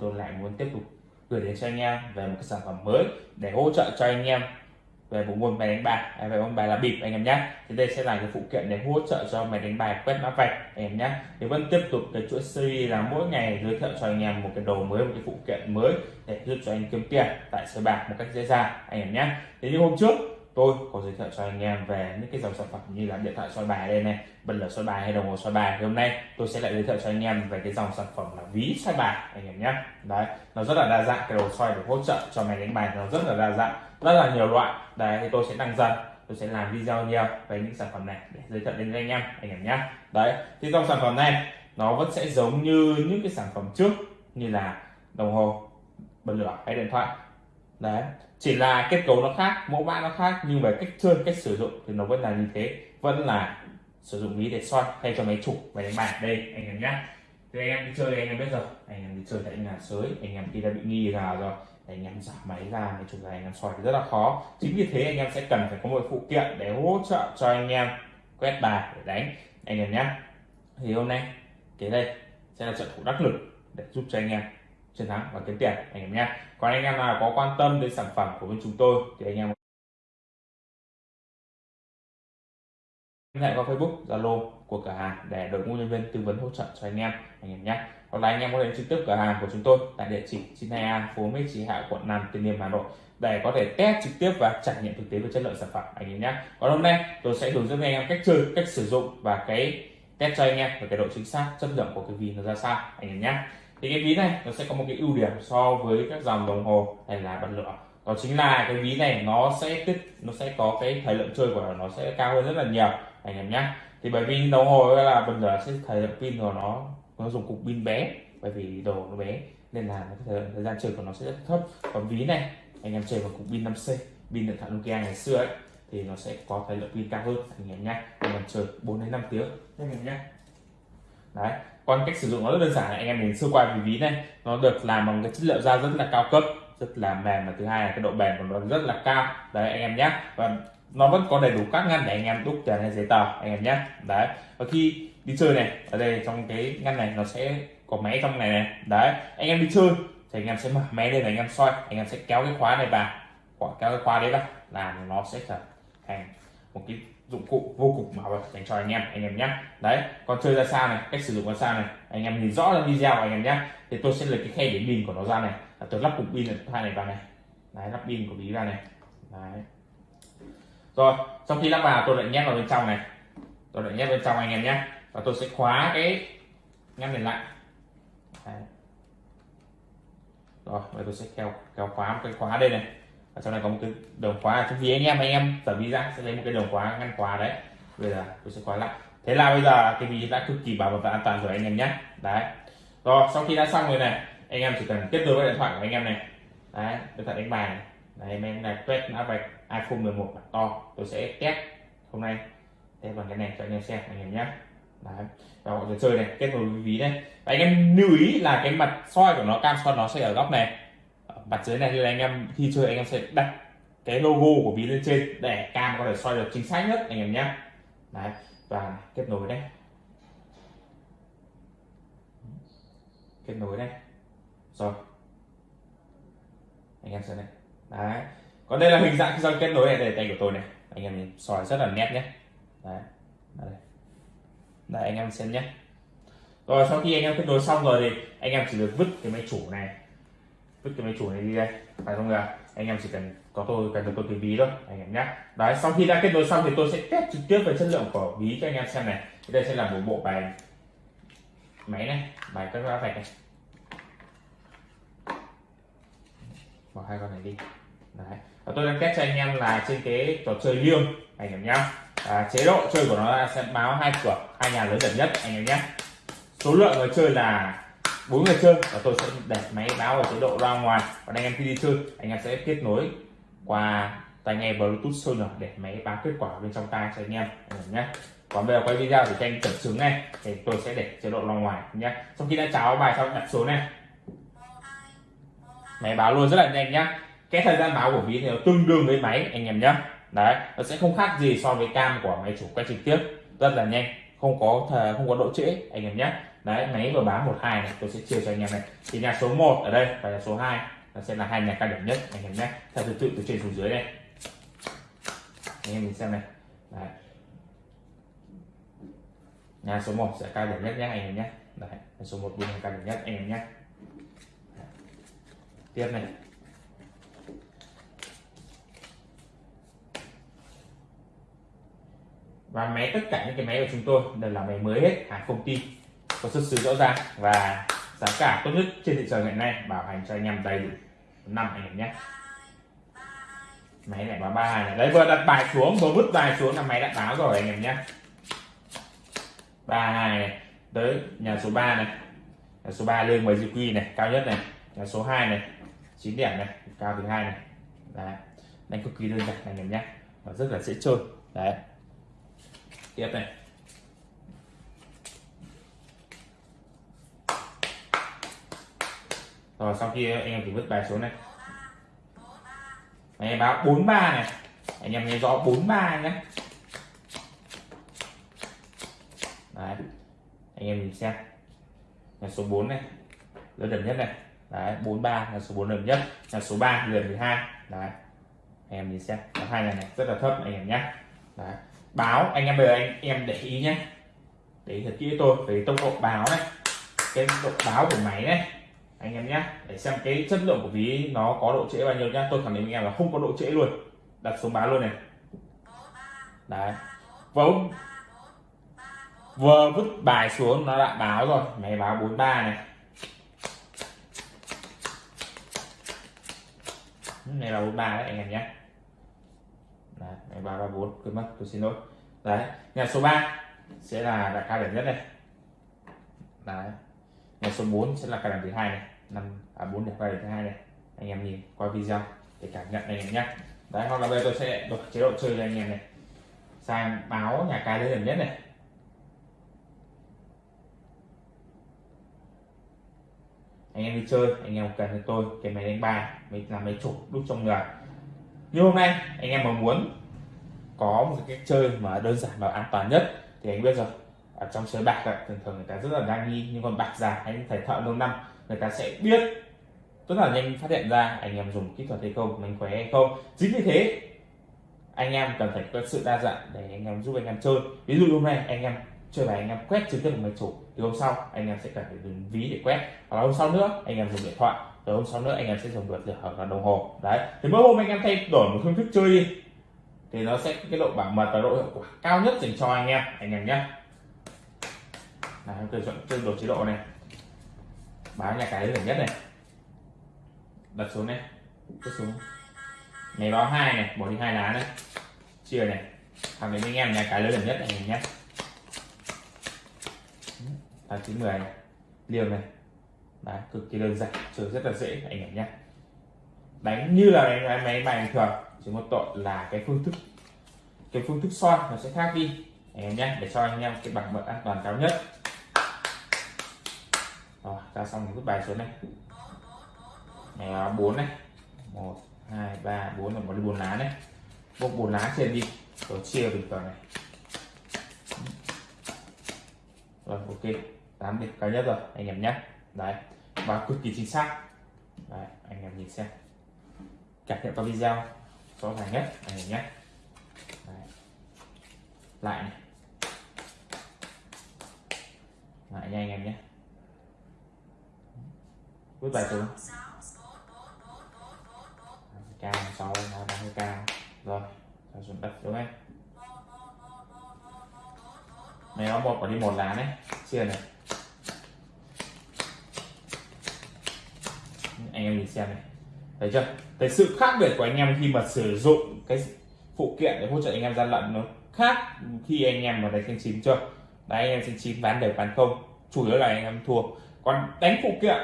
tôi lại muốn tiếp tục gửi đến cho anh em về một cái sản phẩm mới để hỗ trợ cho anh em về bộ môn máy đánh bài. À, về môn bài là bịp anh em nhé. Thì đây sẽ là cái phụ kiện để hỗ trợ cho máy đánh bài quét mã vạch anh em nhé. Thì vẫn tiếp tục cái chuỗi series là mỗi ngày giới thiệu cho anh em một cái đồ mới một cái phụ kiện mới để giúp cho anh kiếm tiền tại sới bạc một cách dễ dàng anh em nhé. Thế như hôm trước tôi có giới thiệu cho anh em về những cái dòng sản phẩm như là điện thoại soi bài đây này, bật lửa soi bài hay đồng hồ soi bài. Thì hôm nay tôi sẽ lại giới thiệu cho anh em về cái dòng sản phẩm là ví soi bài, anh em nhé. Đấy, nó rất là đa dạng, cái đồ soi để hỗ trợ cho máy đánh bài nó rất là đa dạng, rất là nhiều loại. Đấy, thì tôi sẽ tăng dần, tôi sẽ làm video nhiều về những sản phẩm này để giới thiệu đến anh em anh em nhé. Đấy thì dòng sản phẩm này nó vẫn sẽ giống như những cái sản phẩm trước như là đồng hồ, bật lửa hay điện thoại. Đấy chỉ là kết cấu nó khác, mẫu mã nó khác, nhưng về cách chơi cách sử dụng thì nó vẫn là như thế. Vẫn là sử dụng ví để soi thay cho máy chủ, máy đánh bài đây, anh em nhá. Thì anh em đi chơi thì anh em biết rồi. Anh em đi chơi tại nhà sới, anh em khi đã bị nghi ngờ rồi, anh em giảm máy ra, máy chủ ra, anh em soi thì rất là khó. Chính vì thế anh em sẽ cần phải có một phụ kiện để hỗ trợ cho anh em quét bài, để đánh. Anh em nhé thì hôm nay, cái đây sẽ là trận thủ đắc lực để giúp cho anh em chiến thắng và kiếm tiền anh em nhé. Còn anh em nào có quan tâm đến sản phẩm của bên chúng tôi thì anh em liên hệ qua Facebook, Zalo của cửa hàng để đội ngũ nhân viên tư vấn hỗ trợ cho anh em anh em nhé. Hoặc là anh em có thể trực tiếp cửa hàng của chúng tôi tại địa chỉ 92A phố Mỹ Trì Hạ quận Nam Từ Liêm Hà Nội để có thể test trực tiếp và trải nghiệm thực tế về chất lượng sản phẩm anh em nhé. Còn hôm nay tôi sẽ hướng dẫn anh em cách chơi cách sử dụng và cái test cho anh em về cái độ chính xác chất lượng của cái ví nó ra sao anh em nhé thì cái ví này nó sẽ có một cái ưu điểm so với các dòng đồng hồ hay là bật lửa đó chính là cái ví này nó sẽ tích nó sẽ có cái thời lượng chơi của nó sẽ cao hơn rất là nhiều anh em nhé thì bởi vì đồng hồ là bật lửa sẽ thời lượng pin của nó nó dùng cục pin bé bởi vì đồ nó bé nên là thời, thời gian chơi của nó sẽ rất thấp. Còn ví này anh em chơi bằng cục pin 5C pin điện thoại Nokia ngày xưa ấy thì nó sẽ có thời lượng pin cao hơn anh em nhé anh em chơi 4 đến 5 tiếng anh em nhé đấy còn cách sử dụng nó rất đơn giản là anh em nhìn sơ qua vì ví này, nó được làm bằng cái chất liệu da rất là cao cấp, rất là mềm và thứ hai là cái độ bền của nó rất là cao. Đấy, anh em nhé. Và nó vẫn có đầy đủ các ngăn để anh em đúc tiền hay giấy tờ, anh em nhé. Đấy, và khi đi chơi này, ở đây trong cái ngăn này nó sẽ có máy trong này này. Đấy, anh em đi chơi thì anh em sẽ mở máy lên anh em soi, anh em sẽ kéo cái khóa này vào. Kéo cái khóa đấy vào là nó sẽ trở thành một cái dụng cụ vô cùng bảo vật dành cho anh em anh em nhé. Đấy còn chơi ra sao này, cách sử dụng ra sao này, anh em nhìn rõ trong video anh em nhé. Thì tôi sẽ lấy cái khe để pin của nó ra này. Tôi lắp cục pin hai này vào này. Đấy, lắp pin của bí ra này. Đấy. Rồi, sau khi lắp vào, tôi lại nhét vào bên trong này. Tôi lại nhét bên trong anh em nhé. Và tôi sẽ khóa cái ngăn này lại. Đấy. rồi, bây tôi sẽ kéo kéo khóa một cái khóa đây này ở trong này có một cái đồng khóa, trong khi anh em anh em tờ ví ra sẽ lấy một cái đồng khóa ngăn khóa đấy. Bây giờ tôi sẽ khóa lại. Thế là bây giờ cái ví đã cực kỳ bảo mật và an toàn rồi anh em nhé. Đấy. Rồi, sau khi đã xong rồi này, anh em chỉ cần kết nối với điện thoại của anh em này. Đấy, điện thoại đánh bài này. Đấy, em này quét mã vạch iPhone 11 bản to. Tôi sẽ test hôm nay. Test bằng cái này cho anh em xem, anh em nhé. Đấy. Và mọi người chơi này, kết nối với ví này. và anh em lưu ý là cái mặt soi của nó, cam soi nó sẽ ở góc này mặt dưới này thì anh em, khi chơi anh em sẽ đặt cái logo của ví lên trên để cam có thể soi được chính xác nhất, anh em nhé. Đấy, và kết nối đây. Kết nối đây. Rồi. Anh em xem này. Đấy. Còn đây là hình dạng khi kết nối này, đây tay của tôi này. Anh em nhìn, soi rất là nét nhé. Đấy. Đây. đây anh em xem nhé. Rồi, sau khi anh em kết nối xong rồi thì anh em chỉ được vứt cái máy chủ này vứt cái máy chủ này đi đây phải không nào? anh em chỉ cần có tôi cần tôi cái ví thôi anh em nhé đấy sau khi đã kết nối xong thì tôi sẽ test trực tiếp về chất lượng của ví cho anh em xem này. Đây sẽ là một bộ bài máy này bài các lá vạch này. Bỏ hai con này đi. Đấy và tôi đang test cho anh em là trên cái trò chơi liêng anh em nhé à, chế độ chơi của nó sẽ báo hai cửa hai nhà lớn gần nhất anh em nhé số lượng người chơi là bốn người chơi. Và tôi sẽ đặt máy báo ở chế độ ra ngoài. Và anh em khi đi chơi, anh em sẽ kết nối qua tai nghe bluetooth sonar để máy báo kết quả bên trong tai cho anh em. Nhé. Còn bây giờ quay video thì anh chỉnh chứng này. Thì tôi sẽ để chế độ ra ngoài nhé. Sau khi đã cháo bài xong, đặt số này. Máy báo luôn rất là nhanh nhá cái thời gian báo của ví thì nó tương đương với máy, anh em nhé. Đấy, nó sẽ không khác gì so với cam của máy chủ quay trực tiếp. Rất là nhanh, không có không có độ trễ, anh em nhé đấy, máy vừa báo một hai này, tôi sẽ chia cho anh em này. Thì nhà số 1 ở đây và nhà số 2 nó sẽ là hai nhà cao điểm nhất, anh em nhé. Theo thứ tự từ trên xuống dưới đây. Anh em nhìn xem này. Đấy. nhà số 1 sẽ cao điểm nhất nhé, anh em nhé. Đấy, nhà số 1 bên cao điểm nhất, anh em nhé. Tiếp này. Và máy, tất cả những cái máy của chúng tôi đều là máy mới hết à, hàng công ty có xuất xứ rõ ràng và giá cả tốt nhất trên thị trường hiện nay, bảo hành cho anh em đầy đủ năm anh em nhé. Máy này báo ba hai này. Đấy, vừa đặt bài xuống, vừa vứt bài xuống là máy đã báo rồi anh em nhé. Ba hai này, tới nhà số 3 này. Nhà số 3 lên ngoài quy này, cao nhất này. Nhà số 2 này 9 điểm này, cao thứ hai này. Đấy, đánh cực kỳ đơn giản anh em nhé. Và rất là dễ chơi. Đấy. Tiếp này. Rồi, sau khi anh em chỉ vứt bài xuống này. Anh em báo 43 này. Anh em nghe rõ 43 nhé. Đấy, anh em nhìn xem. Là số 4 này, lớn đầm nhất này. Đấy 43 là số 4 lớn nhất. Là số 3 lần 12 đấy, anh em nhìn xem. Có hai này này, rất là thấp, anh em nhé. Đấy, báo, anh em bây giờ anh em để ý nhé. Để ý thật kỹ tôi về tốc độ báo này. Cái độ báo của máy này anh em nhé để xem cái chất lượng của ví nó có độ trễ bao nhiêu nhá. Tôi khẳng định anh em là không có độ trễ luôn. Đặt xuống báo luôn này. Đấy. Vâng vừa vứt bài xuống nó đã báo rồi. Máy báo 43 này. Này là 43 đấy anh em nhé. Đấy, máy báo 34 quên mất tôi xin lỗi. Đấy nhà số 3 sẽ là đại ca điểm nhất này. Đấy. Nhà số 4 sẽ là cao điểm thứ hai này năm à bốn đẹp cao thứ hai này. Anh em nhìn qua video để cảm nhận anh em nhé đấy, hoặc là bây giờ tôi sẽ đổi chế độ chơi cho anh em này. Sang báo nhà cái điểm nhất này. Anh em đi chơi, anh em cần cho tôi, cái máy đánh bài mình làm máy chủ đúc trong người. Như hôm nay, anh em mà muốn có một cái chơi mà đơn giản và an toàn nhất, thì anh biết rồi. Ở trong sới bạc thường thường người ta rất là đa nghi, nhưng còn bạc già hay thầy thợ lâu năm người ta sẽ biết rất là nhanh phát hiện ra anh em dùng kỹ thuật hay không mánh khóe hay không chính vì thế anh em cần phải có sự đa dạng để anh em giúp anh em chơi ví dụ hôm nay anh em chơi bài anh em quét trực tiếp một máy chủ thì hôm sau anh em sẽ cần phải dùng ví để quét hoặc là hôm sau nữa anh em dùng điện thoại rồi hôm sau nữa anh em sẽ dùng được hoặc là đồng hồ đấy thì mỗi hôm anh em thay đổi một phương thức chơi đi thì nó sẽ cái độ bảo mật và độ hiệu quả cao nhất dành cho anh em anh em nhé là tôi chọn chơi đồ chế độ này báo nhà cái lớn nhất này. Đặt xuống này cất xuống. Này báo hai này, bỏ đi hai lá này. Chia này. Thằng đến anh em nhà cái lớn nhất này nhé tám chín mười này. Liều này. Đấy, cực kỳ đơn giản, chơi rất là dễ, anh em nhé đánh như là đánh máy bài bình thường, chỉ một tội là cái phương thức, cái phương thức soi nó sẽ khác đi, anh em nhé để cho anh em cái bảng mật an toàn cao nhất ra xong cái bài số này này bốn này. Một, hai, ba, bốn là một bốn lá này. Bốc bốn lá trên đi. Rồi chia bình thường này. Rồi, ok. Tám điểm cao nhất rồi. Anh em nhé đấy. Và cực kỳ chính xác. Đấy, anh em nhìn xem. Cảm nhận qua video. Rõ ràng nhất. Anh em nhé đấy. lại này. Lại nha, anh em nhé vứt bài xuống cao sáu ba mươi cao rồi rồi xuống đất đúng không này nó một có đi một lá này chia này. Anh em nhìn xem này. Thấy chưa? Thấy sự khác biệt của anh em khi mà sử dụng cái phụ kiện để hỗ trợ anh em gian lận nó khác khi anh em mà đánh xanh chín chưa? Đấy, anh em xanh chín bán đều bán không. Chủ yếu là anh em thua. Còn đánh phụ kiện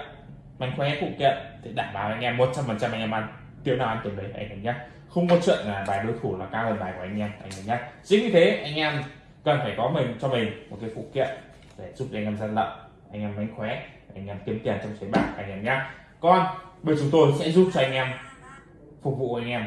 mánh khóe phụ kiện thì đảm bảo anh em một trăm phần trăm anh em ăn tiêu nào ăn tiền đấy anh em nhé không có chuyện là bài đối thủ là cao hơn bài của anh em anh em nhé chính vì thế anh em cần phải có mình cho mình một cái phụ kiện để giúp anh em gian lận anh em mánh khóe anh em kiếm tiền trong sới bạc anh em nhé còn bây chúng tôi sẽ giúp cho anh em phục vụ anh em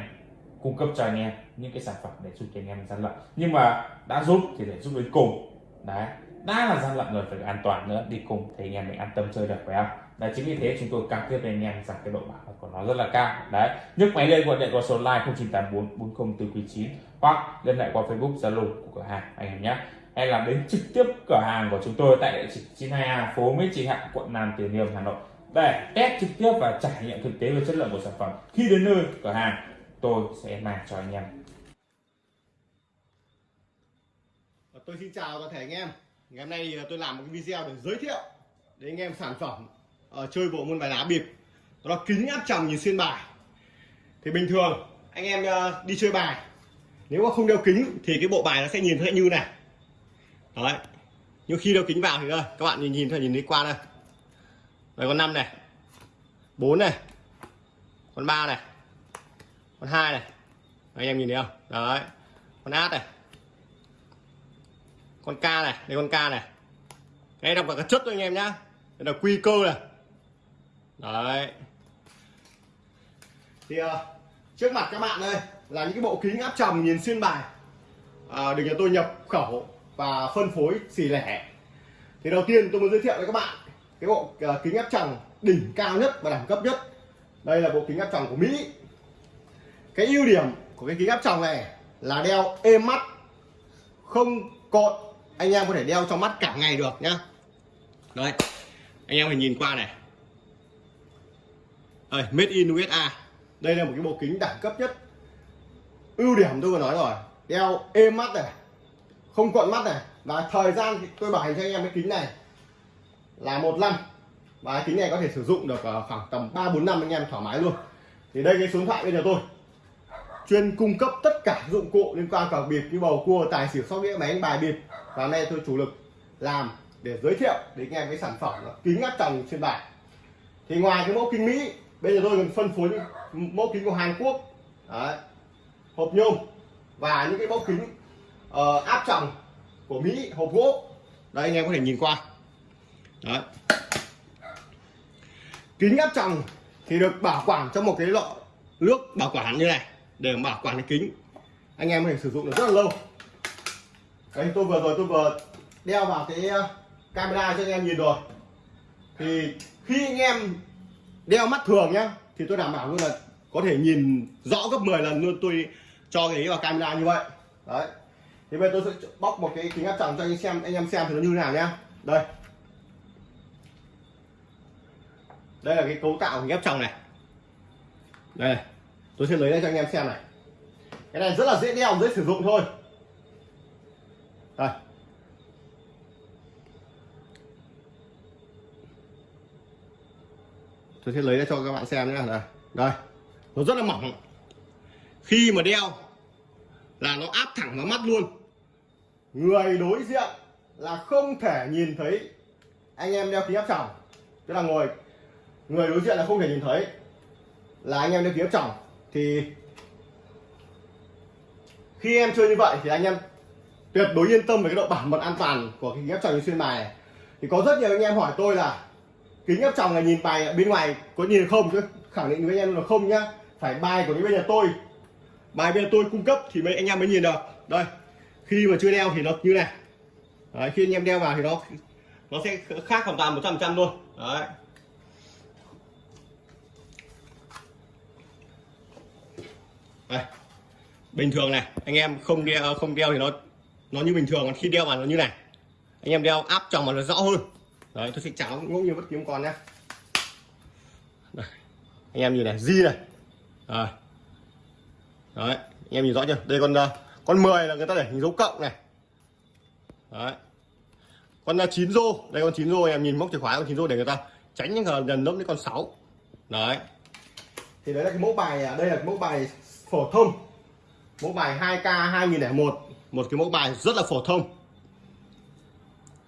cung cấp cho anh em những cái sản phẩm để giúp cho anh em gian lận nhưng mà đã giúp thì để giúp đến cùng đấy đã là gian lận rồi phải an toàn nữa đi cùng thì anh em mình an tâm chơi được phải không đấy, chính vì thế chúng tôi cam kết với anh em rằng cái độ bảo mật của nó rất là cao. Đấy, nhấc máy lên gọi điện qua số line 0984 40 hoặc liên hệ qua facebook, zalo của cửa hàng anh em nhé. Hay là đến trực tiếp cửa hàng của chúng tôi tại địa chỉ 92A phố Mỹ Trì Hạ quận Nam Từ Liêm, Hà Nội để test trực tiếp và trải nghiệm thực tế về chất lượng của sản phẩm. Khi đến nơi cửa hàng, tôi sẽ mang cho anh em. Tôi xin chào toàn thể anh em. Ngày hôm nay tôi làm một cái video để giới thiệu đến anh em sản phẩm ở chơi bộ môn bài lá bịp. Đó là kính áp tròng nhìn xuyên bài. Thì bình thường, anh em ờ, đi chơi bài. Nếu mà không đeo kính thì cái bộ bài nó sẽ nhìn thấy như này. Đấy. Nhưng khi đeo kính vào thì đây, các bạn nhìn nhìn thôi nhìn đi qua đây. Đây, con năm này. Bốn này. Con ba này. Con hai này. Anh em nhìn thấy không? Đấy. Con át này. Con ca này. Đây, con ca này. Đây đọc là cái chất thôi, anh em nhá. Đây là quy cơ này đấy. Thì uh, trước mặt các bạn đây là những cái bộ kính áp tròng nhìn xuyên bài. À, được nhà tôi nhập khẩu và phân phối xỉ lẻ. Thì đầu tiên tôi muốn giới thiệu với các bạn cái bộ uh, kính áp tròng đỉnh cao nhất và đẳng cấp nhất. Đây là bộ kính áp tròng của Mỹ. Cái ưu điểm của cái kính áp tròng này là đeo êm mắt. Không cộn. Anh em có thể đeo trong mắt cả ngày được nhá. Đấy, anh em phải nhìn qua này đây, made in USA đây là một cái bộ kính đẳng cấp nhất. Ưu điểm tôi vừa nói rồi đeo êm mắt này không cuộn mắt này. Và thời gian thì tôi bảo hành cho anh em cái kính này là một năm. Và cái kính này có thể sử dụng được ờ, khoảng tầm 3 4 năm anh em thoải mái luôn. Thì đây cái số điện thoại bây giờ tôi chuyên cung cấp tất cả dụng cụ liên quan cờ bịp như bầu cua tài xỉu sóc đĩa máy đánh bài bịp. Và hôm nay tôi chủ lực làm để giới thiệu đến anh em cái sản phẩm kính áp tròng trên bài thì ngoài cái mẫu kính mỹ bây giờ tôi còn phân phối những mẫu kính của hàn quốc. Đấy. hộp nhôm và những cái mẫu kính uh, áp tròng của mỹ hộp gỗ. Đây anh em có thể nhìn qua. Đấy. kính áp tròng thì được bảo quản trong một cái lọ nước bảo quản như này để bảo quản cái kính. Anh em có thể sử dụng được rất là lâu. Anh tôi vừa rồi tôi vừa đeo vào cái ờ, camera cho anh em nhìn rồi. Thì khi anh em đeo mắt thường nhá, thì tôi đảm bảo luôn là có thể nhìn rõ gấp 10 lần luôn tôi cho cái vào camera như vậy. Đấy. Thì bây giờ tôi sẽ bóc một cái kính áp tròng cho anh xem, anh em xem thì nó như thế nào nhá. Đây. Đây là cái cấu tạo kính áp tròng này. Đây tôi sẽ lấy ra cho anh em xem này. Cái này rất là dễ đeo, dễ sử dụng thôi. Tôi sẽ lấy ra cho các bạn xem nhé. Đây đây. Nó rất là mỏng. Khi mà đeo là nó áp thẳng vào mắt luôn. Người đối diện là không thể nhìn thấy anh em đeo kính áp tròng. Tức là ngồi, người đối diện là không thể nhìn thấy là anh em đeo kính áp tròng. Thì khi em chơi như vậy thì anh em tuyệt đối yên tâm về cái độ bảo mật an toàn của kính áp tròng xuyên bài này. thì có rất nhiều anh em hỏi tôi là kính áp tròng là nhìn bài bên ngoài có nhìn không? Chứ khẳng định với anh em là không nhá. Phải bài của những bên nhà tôi. Bài bên tôi cung cấp thì mấy anh em mới nhìn được. Đây khi mà chưa đeo thì nó như này. Đấy, khi anh em đeo vào thì nó nó sẽ khác hoàn toàn một trăm trăm luôn. Đấy. Đây. Bình thường này anh em không đeo không đeo thì nó nó như bình thường còn khi đeo vào nó như này. Anh em đeo áp tròng mà nó rõ hơn đấy. Tôi sẽ cháo ngẫu như bất kỳ con nhé. Đây. anh em nhìn này di này. À. đấy anh em nhìn rõ chưa? Đây con uh, con 10 là người ta để hình dấu cộng này. Đấy. Con là chín rô. Đây con chín rô em nhìn móc chìa khóa con chín rô để người ta tránh những gần gần đến con 6 đấy. Thì đấy là cái mẫu bài đây là cái mẫu bài phổ thông. Mẫu bài 2k 2001 một cái mẫu bài rất là phổ thông.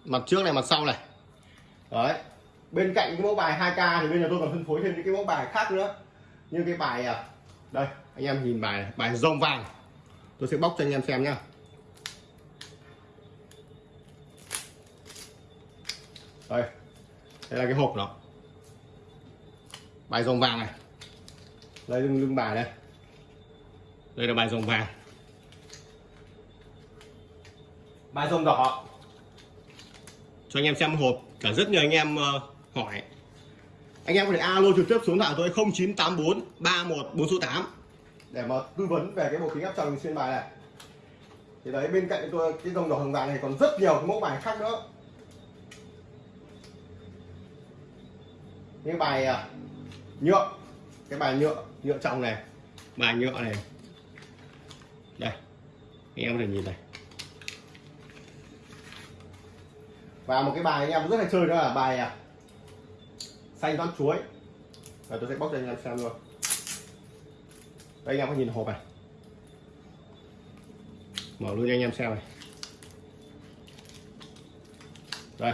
Mặt trước này mặt sau này đấy. Bên cạnh cái mẫu bài 2k thì bây giờ tôi còn phân phối thêm những cái mẫu bài khác nữa. Như cái bài à, đây anh em nhìn bài bài rồng vàng. Tôi sẽ bóc cho anh em xem nhá. Đây đây là cái hộp nó. Bài rồng vàng này. Đây lưng lưng bài đây. Đây là bài rồng vàng. Bài rồng đỏ. Cho anh em xem hộp cả rất nhiều anh em ờ, hỏi. Anh em có thể alo trực tiếp xuống thoại tôi 0984 31 số 8 để mà tư vấn về cái bộ kính áp tròng xuyên bài này. Thì đấy bên cạnh tôi cái dòng đỏ hồng vàng này còn rất nhiều cái mẫu bài khác nữa. Những bài à, nhựa cái bài nhựa nhựa tròng này. Bài nhựa này. Đây anh em có thể nhìn này và một cái bài anh em rất là chơi đó là bài à, xanh toán chuối. Và tôi sẽ bóc cho anh em xem luôn. Đây anh em có nhìn hộp này. Mở luôn cho anh em xem này. Đây.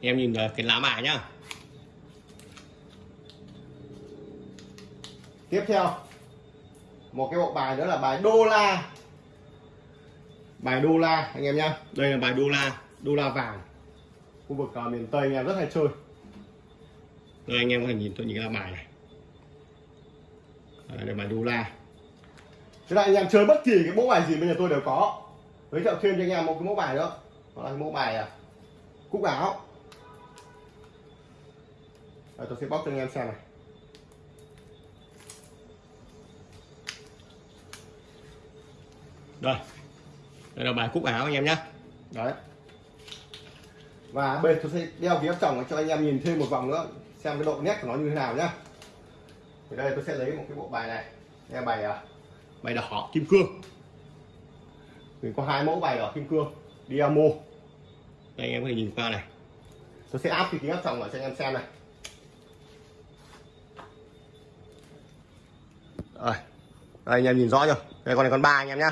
Em nhìn cái lá bài nhá. Tiếp theo. Một cái bộ bài nữa là bài đô la. Bài đô la anh em nhá. Đây là bài đô la đô la vàng. Khu vực uh, miền tây anh em rất hay chơi. Đây anh em có thể nhìn tôi nhìn cái bài này. Đây là bài đô la. Thế là anh em chơi bất kỳ cái mẫu bài gì bây giờ tôi đều có. Giới thiệu thêm cho anh em một cái mẫu bài nữa. Đó là cái mẫu bài à, cúc áo. Đây, tôi sẽ bóc cho anh em xem này. Đây. Đây là bài cúc áo anh em nhé đấy và bây tôi sẽ đeo phía chồng cho anh em nhìn thêm một vòng nữa, xem cái độ nét của nó như thế nào nhá. Thì đây tôi sẽ lấy một cái bộ bài này, nghe bài à, bài đỏ kim cương. Mình có hai mẫu bài đỏ kim cương Diamo đây, anh em có thể nhìn qua này. Tôi sẽ áp cái kính áp tròng lại cho anh em xem này. Rồi, đây, anh em nhìn rõ chưa? Đây, con này con ba anh em nhá.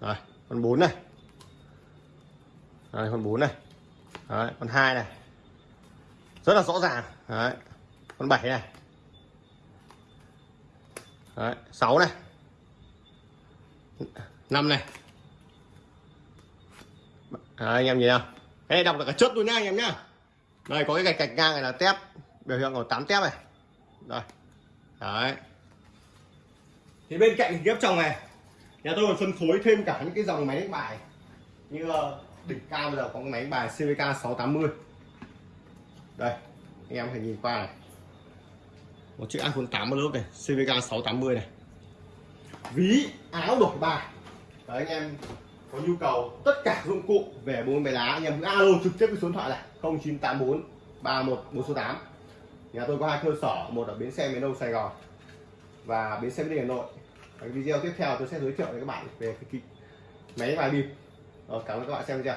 Rồi, con bốn này đấy, con bốn này. Đấy, con hai này. Rất là rõ ràng. Đấy, con bảy này. Đấy, 6 này. 5 này. Đấy, anh em nhìn không cái này đọc được cả chất luôn nha anh em nhá. Đây có cái gạch gạch ngang này là tép. Biểu hiện của 8 tép này. Rồi. Đấy. Thì bên cạnh ghép trong này nhà tôi còn phân phối thêm cả những cái dòng máy đánh bài. Như ờ, đỉnh cao bây giờ có cái máy bài CVK 680 đây, anh em phải nhìn qua này. Một chiếc iPhone 8 một lớp này CVK 680 này. Ví, áo đổi bài. Đấy, anh em có nhu cầu tất cả dụng cụ về bốn bài lá, anh em cứ alo trực tiếp cái số điện thoại này 0984 31 số 8 nhà tôi có hai cơ sở, một ở bến xe miền đông Sài Gòn và bến xe miền Hà Nội. Cái video tiếp theo tôi sẽ giới thiệu với các bạn về cái máy bài bịp. Rồi, cảm ơn các bạn xem video